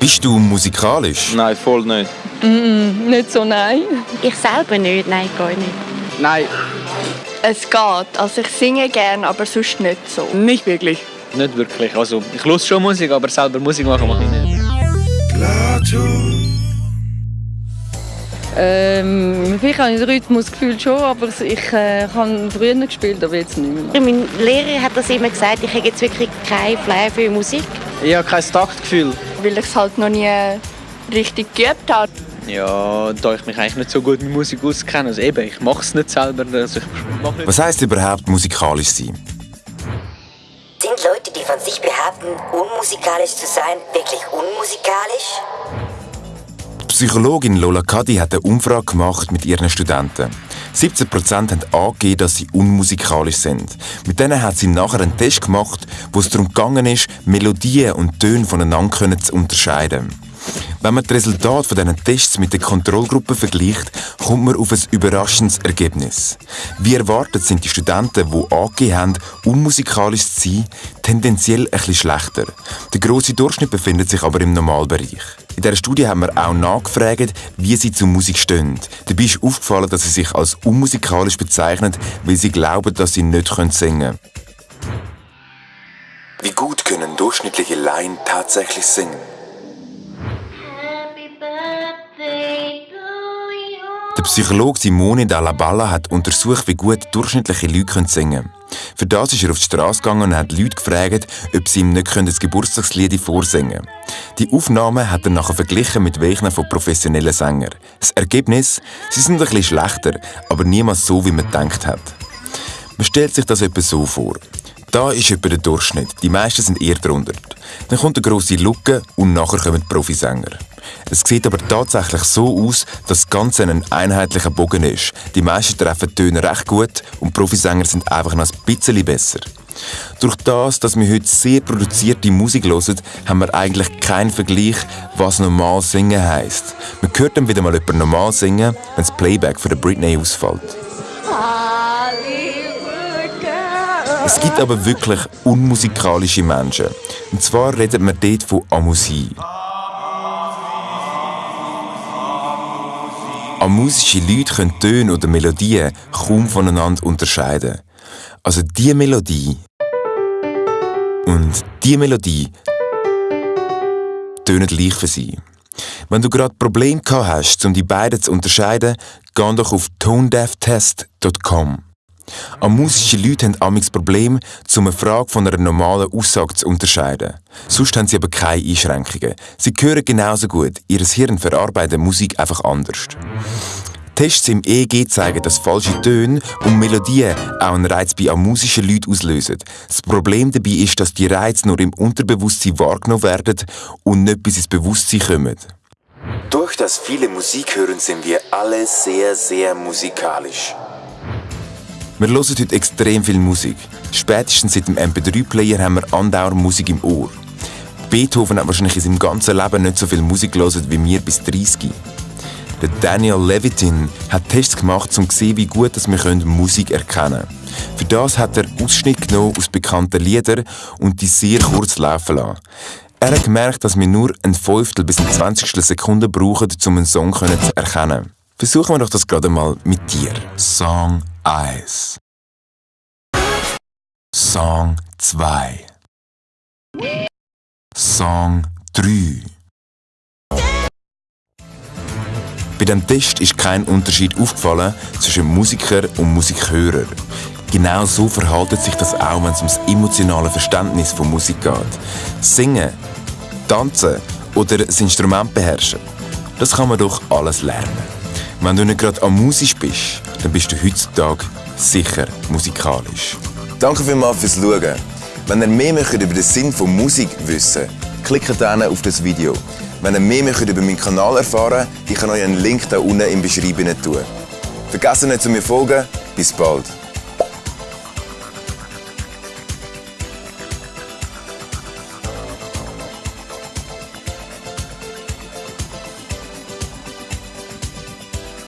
Bist du musikalisch? Nein, voll nicht. Mm, nicht so, nein. Ich selber nicht, nein, gar nicht. Nein. Es geht. Also ich singe gerne, aber sonst nicht so. Nicht wirklich. Nicht wirklich. Also, ich höre schon Musik, aber selber Musik machen mache ich nicht. Ähm, vielleicht habe ich das Rhythmusgefühl schon, aber ich äh, habe früher gespielt, aber jetzt nicht mehr. Mein Lehrer hat das immer gesagt, ich habe jetzt wirklich kein Flair für Musik. Ich habe kein Taktgefühl. Weil ich es halt noch nie richtig geübt habe. Ja, da ich mich eigentlich nicht so gut mit Musik auskenne. Also eben, ich mache es nicht selber. Also nicht Was heisst überhaupt musikalisch sein? Sind Leute, die von sich behaupten, unmusikalisch zu sein, wirklich unmusikalisch? Psychologin Lola Kadi hat eine Umfrage gemacht mit ihren Studenten. 17% haben angegeben, dass sie unmusikalisch sind. Mit denen hat sie nachher einen Test gemacht, wo es darum gegangen ist, Melodien und Töne voneinander zu unterscheiden. Wenn man die Resultate von diesen Tests mit der Kontrollgruppe vergleicht, kommt man auf ein überraschendes Ergebnis. Wie erwartet sind die Studenten, die angegeben haben, unmusikalisch zu sein, tendenziell bisschen schlechter. Der grosse Durchschnitt befindet sich aber im Normalbereich. In dieser Studie haben wir auch nachgefragt, wie sie zur Musik stehen. Dabei ist aufgefallen, dass sie sich als unmusikalisch bezeichnen, weil sie glauben, dass sie nicht singen können. Wie gut können durchschnittliche Laien tatsächlich singen? Psychologe Simone Dalla Balla hat untersucht, wie gut durchschnittliche Leute singen können. Für das ist er auf die Straße gegangen und hat Leute gefragt, ob sie ihm nicht das Geburtstagslied vorsingen können. Die Aufnahmen hat er nachher verglichen mit welchen von professionellen Sängern. Das Ergebnis? Sie sind bisschen schlechter, aber niemals so, wie man gedacht hat. Man stellt sich das etwa so vor. Da ist etwa der Durchschnitt. Die meisten sind eher drunter. Dann kommt eine grosse Lücke und nachher kommen die Profisänger. Es sieht aber tatsächlich so aus, dass das Ganze ein einheitlicher Bogen ist. Die meisten treffen die Töne recht gut und Profisänger sind einfach noch ein bisschen besser. Durch das, dass wir heute sehr produzierte Musik hören, haben wir eigentlich keinen Vergleich, was normal singen heisst. Man hört dann wieder mal jemand normal singen, wenn das Playback von Britney ausfällt. Es gibt aber wirklich unmusikalische Menschen. Und zwar redet man dort von Amusie. Amusische Leute können Töne oder Melodien kaum voneinander unterscheiden. Also die Melodie und die Melodie tönen gleich für sie. Wenn du gerade Probleme gehabt hast, um die beiden zu unterscheiden, geh doch auf tonedeaftest.com. Amusische Leute haben amigs Problem, um eine Frage von einer normalen Aussage zu unterscheiden. Sonst haben sie aber keine Einschränkungen. Sie hören genauso gut. Ihr Hirn verarbeitet Musik einfach anders. Tests im EEG zeigen, dass falsche Töne und Melodien auch einen Reiz bei amusischen Leuten auslösen. Das Problem dabei ist, dass die Reize nur im Unterbewusstsein wahrgenommen werden und nicht bis ins Bewusstsein kommen. Durch das viele Musik hören sind wir alle sehr, sehr musikalisch. Wir hören heute extrem viel Musik. Spätestens seit dem MP3-Player haben wir andauernd Musik im Ohr. Beethoven hat wahrscheinlich in seinem ganzen Leben nicht so viel Musik gelesen wie wir bis 30. Der Daniel Levitin hat Tests gemacht, um zu sehen, wie gut wir Musik erkennen können. Für das hat er Ausschnitte genommen aus bekannten Liedern und die sehr kurz laufen lassen. Er hat gemerkt, dass wir nur ein Fünftel bis eine Zwanzigstel Sekunde brauchen, um einen Song zu erkennen. Versuchen wir doch das gerade mal mit dir. Song 1 Song 2 Song 3 Bei dem Test ist kein Unterschied aufgefallen zwischen Musiker und Musikhörer. Genau so verhaltet sich das auch, wenn es ums emotionale Verständnis von Musik geht. Singen, tanzen oder das Instrument beherrschen, das kann man doch alles lernen. Wenn du nicht gerade am Musisch bist, dann bist du heutzutage sicher musikalisch. Danke vielmals fürs Schauen. Wenn ihr mehr möchtet über den Sinn von Musik wissen klickt dann auf das Video. Wenn ihr mehr möchtet über meinen Kanal erfahren ich kann euch einen Link da unten im Beschreibung tun. Vergesst nicht zu mir folgen. Bis bald.